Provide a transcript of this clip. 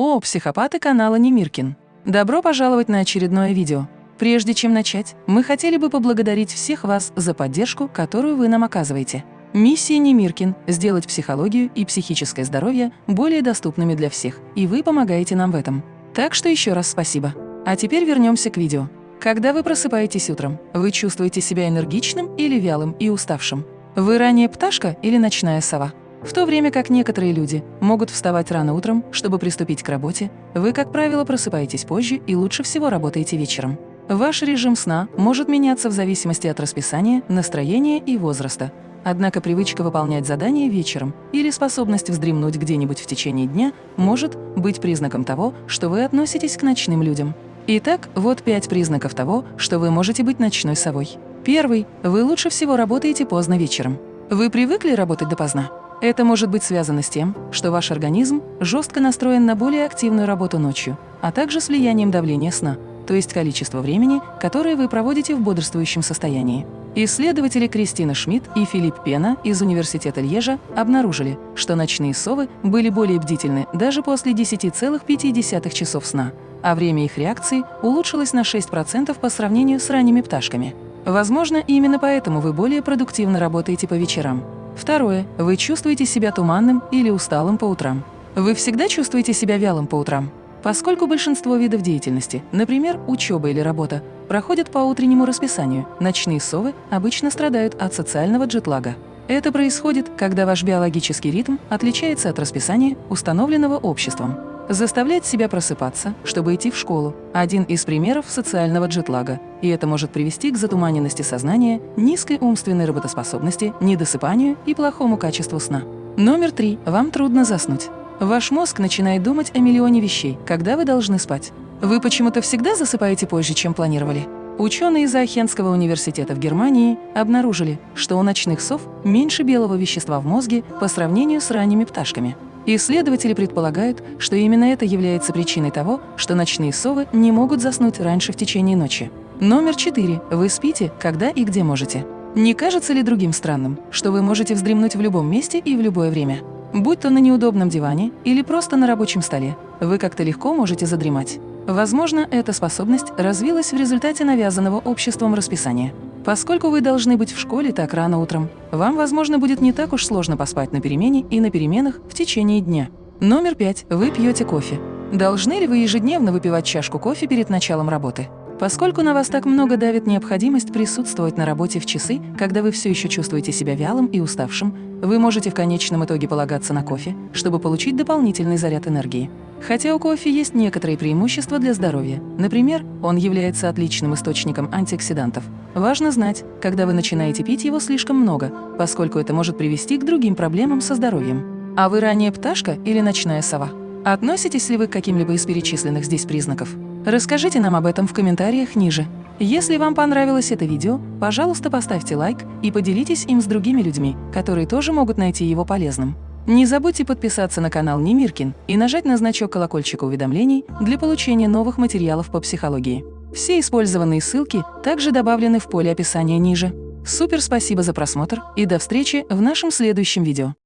О, психопаты канала Немиркин! Добро пожаловать на очередное видео. Прежде чем начать, мы хотели бы поблагодарить всех вас за поддержку, которую вы нам оказываете. Миссия Немиркин – сделать психологию и психическое здоровье более доступными для всех, и вы помогаете нам в этом. Так что еще раз спасибо. А теперь вернемся к видео. Когда вы просыпаетесь утром, вы чувствуете себя энергичным или вялым и уставшим? Вы ранее пташка или ночная сова? В то время как некоторые люди могут вставать рано утром, чтобы приступить к работе, вы, как правило, просыпаетесь позже и лучше всего работаете вечером. Ваш режим сна может меняться в зависимости от расписания, настроения и возраста. Однако привычка выполнять задания вечером или способность вздремнуть где-нибудь в течение дня может быть признаком того, что вы относитесь к ночным людям. Итак, вот пять признаков того, что вы можете быть ночной совой. Первый. Вы лучше всего работаете поздно вечером. Вы привыкли работать допоздна? Это может быть связано с тем, что ваш организм жестко настроен на более активную работу ночью, а также с влиянием давления сна, то есть количество времени, которое вы проводите в бодрствующем состоянии. Исследователи Кристина Шмидт и Филипп Пена из Университета Льежа обнаружили, что ночные совы были более бдительны даже после 10,5 часов сна, а время их реакции улучшилось на 6% по сравнению с ранними пташками. Возможно, именно поэтому вы более продуктивно работаете по вечерам. Второе. Вы чувствуете себя туманным или усталым по утрам. Вы всегда чувствуете себя вялым по утрам? Поскольку большинство видов деятельности, например, учеба или работа, проходят по утреннему расписанию, ночные совы обычно страдают от социального джетлага. Это происходит, когда ваш биологический ритм отличается от расписания, установленного обществом. Заставлять себя просыпаться, чтобы идти в школу – один из примеров социального джетлага, и это может привести к затуманенности сознания, низкой умственной работоспособности, недосыпанию и плохому качеству сна. Номер три. Вам трудно заснуть. Ваш мозг начинает думать о миллионе вещей, когда вы должны спать. Вы почему-то всегда засыпаете позже, чем планировали? Ученые из Ахенского университета в Германии обнаружили, что у ночных сов меньше белого вещества в мозге по сравнению с ранними пташками. Исследователи предполагают, что именно это является причиной того, что ночные совы не могут заснуть раньше в течение ночи. Номер четыре. Вы спите, когда и где можете. Не кажется ли другим странным, что вы можете вздремнуть в любом месте и в любое время? Будь то на неудобном диване или просто на рабочем столе, вы как-то легко можете задремать. Возможно, эта способность развилась в результате навязанного обществом расписания. Поскольку вы должны быть в школе так рано утром, вам, возможно, будет не так уж сложно поспать на перемене и на переменах в течение дня. Номер пять. Вы пьете кофе. Должны ли вы ежедневно выпивать чашку кофе перед началом работы? Поскольку на вас так много давит необходимость присутствовать на работе в часы, когда вы все еще чувствуете себя вялым и уставшим, вы можете в конечном итоге полагаться на кофе, чтобы получить дополнительный заряд энергии. Хотя у кофе есть некоторые преимущества для здоровья. Например, он является отличным источником антиоксидантов. Важно знать, когда вы начинаете пить его слишком много, поскольку это может привести к другим проблемам со здоровьем. А вы ранее пташка или ночная сова? Относитесь ли вы к каким-либо из перечисленных здесь признаков? Расскажите нам об этом в комментариях ниже. Если вам понравилось это видео, пожалуйста, поставьте лайк и поделитесь им с другими людьми, которые тоже могут найти его полезным. Не забудьте подписаться на канал Немиркин и нажать на значок колокольчика уведомлений для получения новых материалов по психологии. Все использованные ссылки также добавлены в поле описания ниже. Супер спасибо за просмотр и до встречи в нашем следующем видео.